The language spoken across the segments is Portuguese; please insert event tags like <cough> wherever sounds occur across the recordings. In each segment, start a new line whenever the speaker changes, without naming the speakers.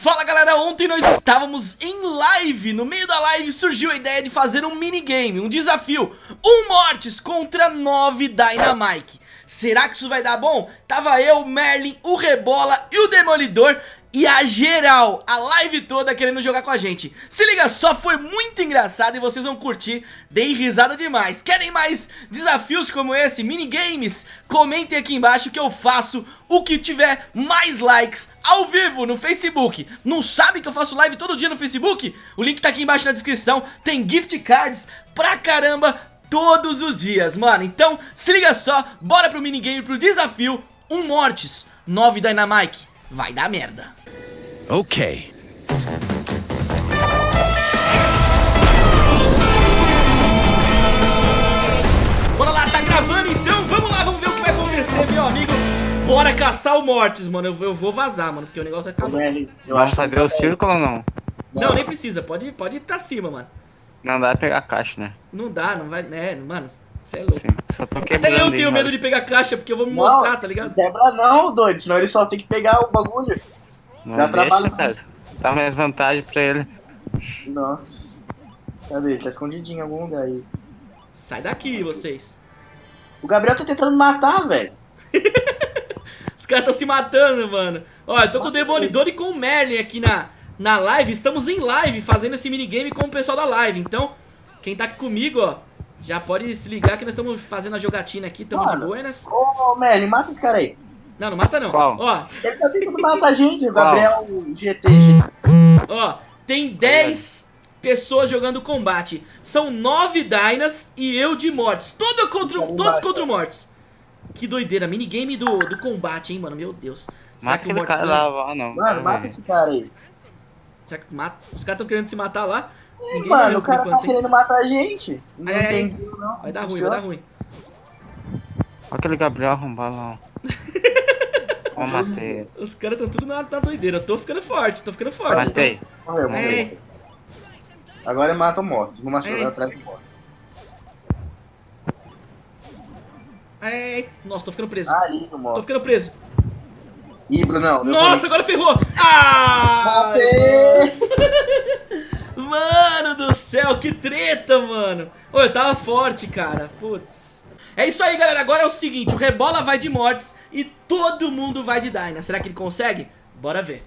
Fala galera, ontem nós estávamos em live, no meio da live surgiu a ideia de fazer um minigame, um desafio, um Mortis contra 9 Dynamite. Será que isso vai dar bom? Tava eu, Merlin, o Rebola e o Demolidor e a geral, a live toda querendo jogar com a gente. Se liga só, foi muito engraçado e vocês vão curtir, dei risada demais. Querem mais desafios como esse, minigames? Comentem aqui embaixo que eu faço o que tiver mais likes ao vivo no Facebook. Não sabe que eu faço live todo dia no Facebook? O link tá aqui embaixo na descrição, tem gift cards pra caramba todos os dias, mano. Então se liga só, bora pro minigame, pro desafio. Um Mortis, 9 Dynamite. Vai dar merda
Ok.
Bora lá, tá gravando então? Vamos lá, vamos ver o que vai acontecer, meu amigo. Bora caçar o Mortis, mano. Eu, eu vou vazar, mano, porque o negócio vai ficar...
Eu Vamos fazer o círculo ou não?
não? Nem precisa. Pode, pode ir pra cima, mano.
Não dá pra pegar a caixa, né?
Não dá, não vai... É, mano, você é louco. Sim,
só tô quebrando
Até eu tenho medo de pegar caixa, porque eu vou me não, mostrar, tá ligado?
Quebra não, doido, senão ele só tem que pegar o bagulho.
Não Já trabalha. Cara. Dá mais vantagem pra ele.
Nossa. Cadê? Tá escondidinho em algum lugar aí.
Sai daqui, vocês.
O Gabriel tá tentando me matar, velho. <laughs>
Os caras estão se matando, mano. Ó, eu tô com o Demolidor e com o Merlin aqui na, na live. Estamos em live fazendo esse minigame com o pessoal da live. Então, quem tá aqui comigo, ó, já pode se ligar que nós estamos fazendo a jogatina aqui. Tamo de buenas.
Ô, Merlin, mata esse cara aí.
Não, não mata não.
Qual?
Ó.
Ele tá tentando matar a gente, o Gabriel GT.
Ó, tem 10 pessoas jogando combate. São 9 Dynas e eu de mortes. Todo contra, todos contra o Mortes. Que doideira. Minigame do, do combate, hein, mano. Meu Deus.
Será mata aquele cara lá, não.
Mano, mata esse cara aí.
Será que mata? Os caras estão querendo se matar lá?
Ih, mano, o cara tá querendo matar a gente.
Não é, entendeu, não. Vai dar ruim, vai dar ruim.
Olha aquele Gabriel arrombado lá. Eu matei.
Os caras estão tudo na, na doideira. Eu tô ficando forte, tô ficando forte.
Matei.
Então... Morreu, morreu. É. Agora mata o Mortis. Vou machucar é. atrás do Mortis.
É. Nossa, tô ficando preso.
Ah, ali no Mortis.
Tô ficando preso.
Ih, Brunão.
Nossa, agora ferrou. Ah! Mano do céu, que treta, mano. Ô, eu tava forte, cara. Putz. É isso aí, galera. Agora é o seguinte, o Rebola vai de Mortis e todo mundo vai de Dyna. Será que ele consegue? Bora ver.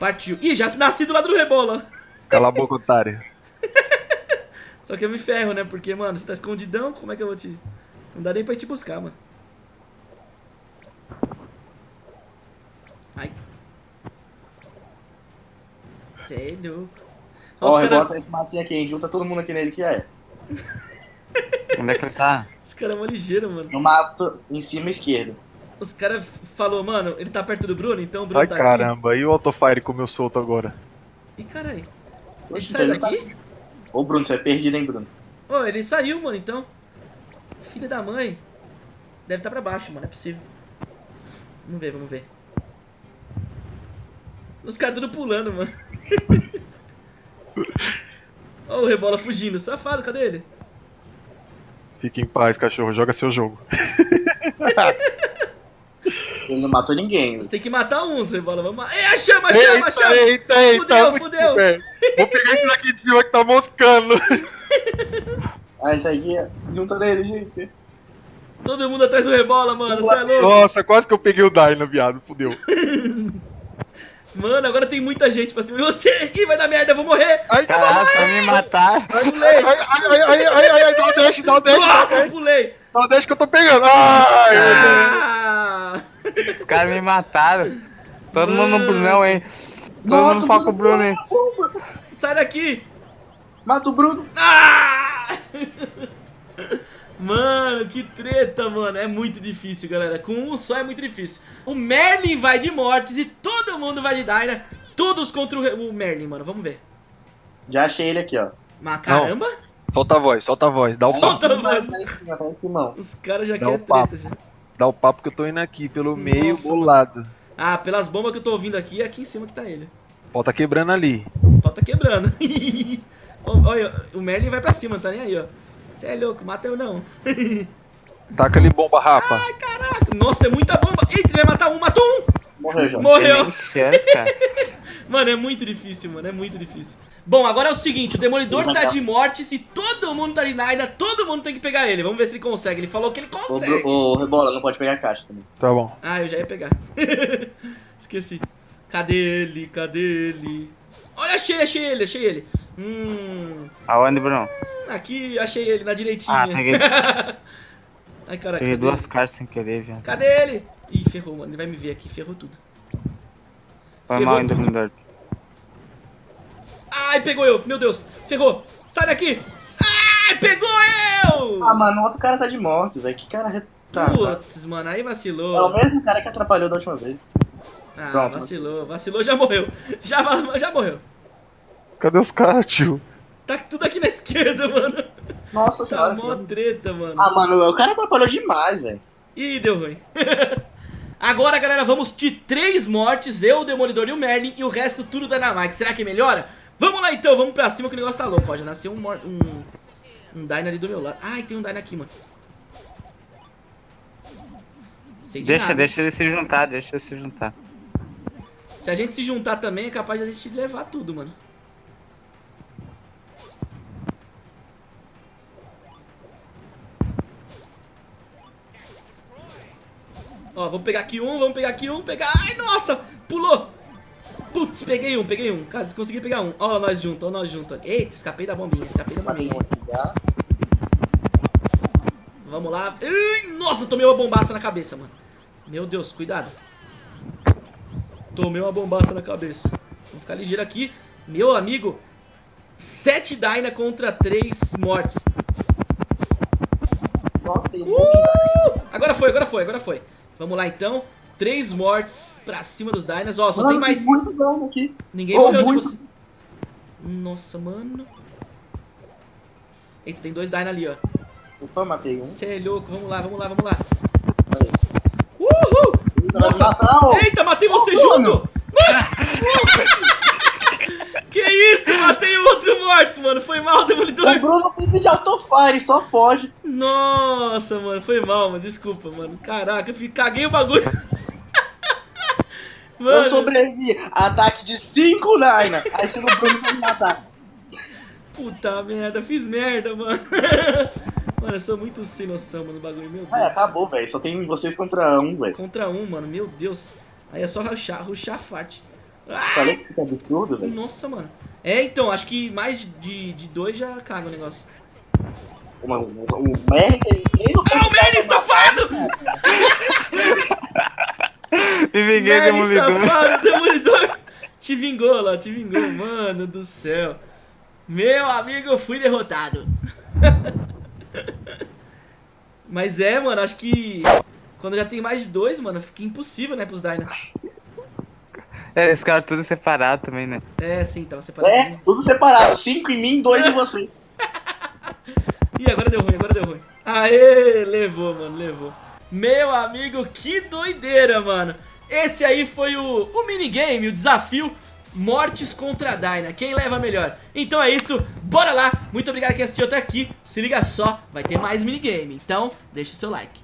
Partiu. Ih, já nasci do lado do Rebola.
Cala a boca, otário. <laughs>
Só que eu me ferro, né? Porque, mano, você tá escondidão, como é que eu vou te... Não dá nem pra ir te buscar, mano. Ai. Sério.
Ó, oh, cara... rebota esse matinho aqui, hein? Junta todo mundo aqui nele que é.
Onde é que ele tá?
Esse cara é uma ligeira, mano.
No mato, em cima esquerdo.
Os caras falou, mano, ele tá perto do Bruno, então o Bruno
Ai,
tá
caramba, aqui. caramba, e o autofire comeu solto agora?
Ih, caralho. Ele saiu daqui? Tá...
Ô, Bruno, você é perdido, hein, Bruno?
Ô, ele saiu, mano, então. Filha da mãe. Deve estar tá pra baixo, mano, é possível. Vamos ver, vamos ver. Os caras tudo pulando, mano. <laughs> Ó o Rebola fugindo. Safado, cadê ele?
Fique em paz, cachorro. Joga seu jogo. <laughs>
Ele não matou ninguém.
Você tem que matar uns, Rebola. Vamos... É, chama, chama, chama!
Eita, eita, Fudeu, fudeu! Vou pegar esse daqui de cima que tá moscando. <laughs>
Ah, esse aqui, junta nele, gente.
Todo mundo atrás do Rebola, mano. Você é louco?
Nossa, quase que eu peguei o Dyna, viado. Fudeu. <laughs>
Mano, agora tem muita gente pra cima de você. Ih, vai dar merda, eu vou morrer.
Ai, Caraca, vai me matar.
Pulei.
Ai, ai, ai, ai, ai, ai, dá o dash, dá o dash.
Nossa, eu pulei.
Dá o dash que eu tô pegando. Ai,
ah.
Os caras me mataram. Todo Mano. mundo no Brunão, hein. Todo Nossa, mundo foca o Bruno, hein.
Sai daqui.
Mata o Bruno.
Ah! <laughs> Mano, que treta, mano. É muito difícil, galera. Com um só é muito difícil. O Merlin vai de mortes e todo mundo vai de Dyna. Todos contra o, Merlin, mano. Vamos ver.
Já achei ele aqui, ó.
Mas caramba. Não.
Solta a voz, solta a voz. Dá o
solta
papo.
a voz. Os caras já querem
treta,
já.
Dá o papo que eu tô indo aqui, pelo Nossa, meio bolado.
Ah, pelas bombas que eu tô ouvindo aqui, é aqui em cima que tá ele.
O pau tá quebrando <laughs> ali.
O pau tá quebrando. Olha, o Merlin vai pra cima, tá nem aí, ó. Você é louco, mata eu não. <laughs>
Taca ali bomba, rapa.
Ai, caraca. Nossa, é muita bomba. Eita, ele vai matar um, matou um.
Morreu já.
Morreu.
Chance, cara. <laughs>
Mano, é muito difícil, mano, é muito difícil. Bom, agora é o seguinte, o Demolidor tá de morte, se todo mundo tá de Naida, todo mundo tem que pegar ele. Vamos ver se ele consegue. Ele falou que ele
Ô,
consegue.
Bru- ô, Rebola, não pode pegar a caixa também.
Tá bom.
Ah, eu já ia pegar. <laughs> Esqueci. Cadê ele? Cadê ele? Olha, achei, achei ele, achei ele. Hum,
Aonde, Bruno?
aqui achei ele, na direitinha.
Ah, peguei, <laughs>
Ai, cara,
peguei
cadê
duas
ele?
caras sem querer, viado.
Cadê ele? Ih, ferrou, mano. Ele vai me ver aqui, ferrou tudo.
Foi
Ferrou
mal,
tudo.
Demolidor.
Ai, pegou eu, meu Deus. Ferrou. Sai daqui. Ai, pegou eu!
Ah, mano, o outro cara tá de morte, velho. Que cara retardado.
Putz, mano, aí
É o
vacilou.
mesmo cara que atrapalhou da última vez.
Ah,
Pronto.
vacilou, vacilou, já morreu. Já, <laughs> já morreu.
Cadê os caras, tio?
Tá tudo aqui na esquerda, <laughs> mano.
Nossa
Tá
senhora.
mó treta, mano.
Ah, mano, o cara atrapalhou demais, velho.
Ih, deu ruim. <laughs> Agora, galera, vamos de três mortes, eu, o Demolidor e o Merlin, e o resto tudo da Dynamite. Será que melhora? Vamos lá então, vamos pra cima que o negócio tá louco, ó. Já nasceu um, mor- um, um Dyna ali do meu lado. Ai, tem um Dyna aqui, mano. Sei de
Deixa,
nada.
deixa ele se juntar, deixa ele se juntar.
Se a gente se juntar também, é capaz de a gente levar tudo, mano. Ó, vamos pegar aqui um, vamos pegar aqui um, pegar... Ai, nossa! Pulou! Putz, peguei um, peguei um. Cara, consegui pegar um. Ó, nós juntos, ó, nós juntos. Eita, escapei da bombinha, escapei da bombinha. Vamos lá. Nossa, tomei uma bombaça na cabeça, mano. Meu Deus, cuidado. Tomei uma bombaça na cabeça. Vamos ficar ligeiro aqui. Meu amigo, 7 Dyna contra 3 mortes.
Nossa, tem um
Uh! Agora foi, agora foi, agora foi. Vamos lá então. 3 mortes pra cima dos Dynas. Ó, só
Mano,
tem mais.
muito dano aqui.
Ninguém
Oh,
morreu de
muito.
você. Nossa, mano. Eita, tem dois Dyna ali, ó.
Opa, matei um.
Você é louco. Vamos lá, vamos lá, vamos lá.
Aí.
Uhul!
Nós
Nossa!
matamos.
Eita, matei você
Ô,
junto!
mano.
Mano! Matei o outro mortos, mano. Foi mal, <laughs>
O
Demolidor.
Bruno tem de autofire, só pode.
Nossa, mano. Foi mal, mano. Desculpa, mano. Caraca, eu caguei o bagulho. <laughs> Mano,
Eu sobrevivi. Ataque de 5 Naina. Aí chega o Bruno pra me matar.
puta merda. Fiz merda, mano. <laughs> Mano, eu sou muito sem noção, mano, no bagulho. Meu Deus.
Ai, acabou, velho. Só tem vocês contra um, velho.
Contra um, mano. Meu Deus. Aí é só ruxar, ruxar forte. Ah,
Falei que fica absurdo, velho.
nossa, mano. É, então, acho que mais de, de dois já caga o negócio.
O, Merlin tem nem no
Ah, o Merlin, safado!
Me <laughs> vinguei,
Merlin,
Demolidor.
safado, demolidor. Te vingou lá, te vingou, mano do céu. Meu amigo, eu fui derrotado. <laughs> Mas é, mano, acho que quando já tem mais de dois, mano, fica impossível, né, pros Dyna.
É, esse cara tudo separado também, né?
É, sim, tava separado.
É, tudo separado. 5 em mim, 2 em <laughs> você.
Ih, agora deu ruim, agora deu ruim. Aê, levou, mano, levou. Meu amigo, que doideira, mano. Esse aí foi o, o minigame, o desafio Mortes contra a Dyna. Quem leva melhor? Então é isso, bora lá. Muito obrigado quem assistiu até aqui. Se liga só, vai ter mais minigame. Então, deixa o seu like.